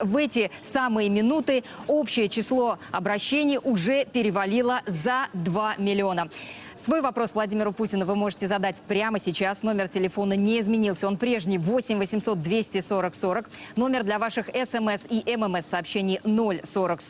В эти самые минуты общее число обращений уже перевалило за 2 миллиона. Свой вопрос Владимиру Путину вы можете задать прямо сейчас. Номер телефона не изменился. Он прежний 8 800 240 40. Номер для ваших смс и ммс сообщений 0 40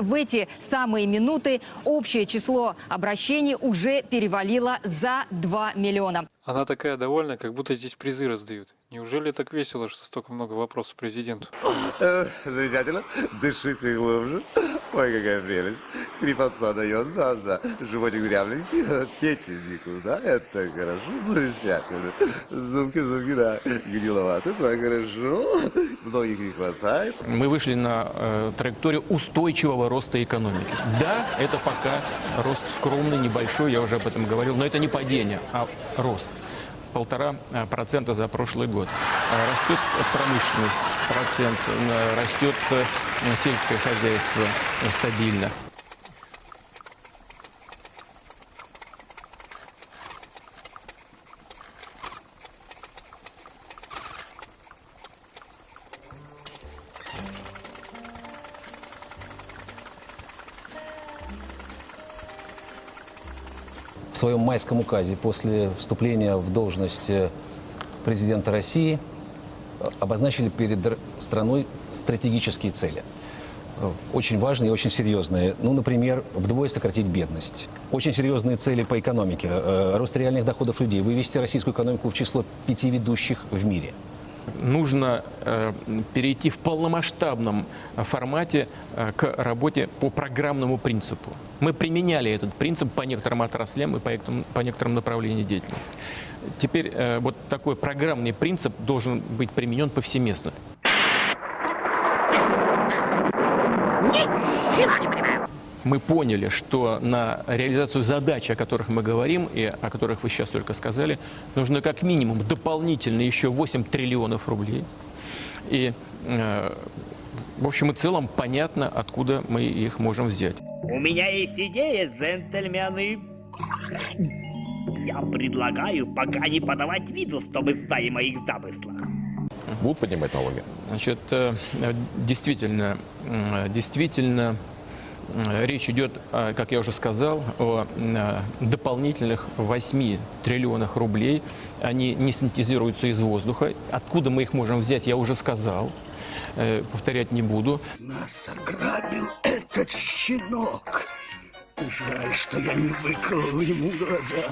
В эти самые минуты общее число обращений уже перевалило за 2 миллиона. Она такая довольная, как будто здесь призы раздают. Неужели так весело, что столько много вопросов президенту? Э, Замечательно. Дышите глубже. Ой, какая прелесть. Хрипотца дает, да, да. Животик дрявленький, печень никуда. Это хорошо, замечательно. Зубки, зубки, да. Гниловато, да, хорошо. Многих не хватает. Мы вышли на э, траекторию устойчивого роста экономики. Да, это пока рост скромный, небольшой, я уже об этом говорил, но это не падение, а рост. Полтора э, процента за прошлый год. Э, Растет промышленность, процент, э, растет сельское хозяйство стабильно. Своем майском указе после вступления в должность президента России э, обозначили перед страной стратегические цели. Э, Очень важные и очень серьезные. Ну, например, вдвое сократить бедность. Очень серьезные цели по экономике. Э, Рост реальных доходов людей. Вывести российскую экономику в число пяти ведущих в мире. Нужно э, перейти в полномасштабном э, формате э, к работе по программному принципу. Мы применяли этот принцип по некоторым отраслям и по некоторым, по некоторым направлениям деятельности. Теперь вот такой программный принцип должен быть применен повсеместно. Мы поняли, что на реализацию задач, о которых мы говорим и о которых вы сейчас только сказали, нужно как минимум дополнительно еще 8 триллионов рублей. И, э, в общем и целом, понятно, откуда мы их можем взять. У меня есть идея, джентльмены. Я предлагаю пока не подавать виду, чтобы стали моих замыслах. Будут поднимать налоги? Значит, э, действительно, действительно, речь идет, э, как я уже сказал, о э, дополнительных 8 триллионах рублей. Они не синтезируются из воздуха. Откуда мы их можем взять, я уже сказал. Э, Повторять не буду. Нас ограбил этот щенок. Жаль, что я не выколол ему глаза.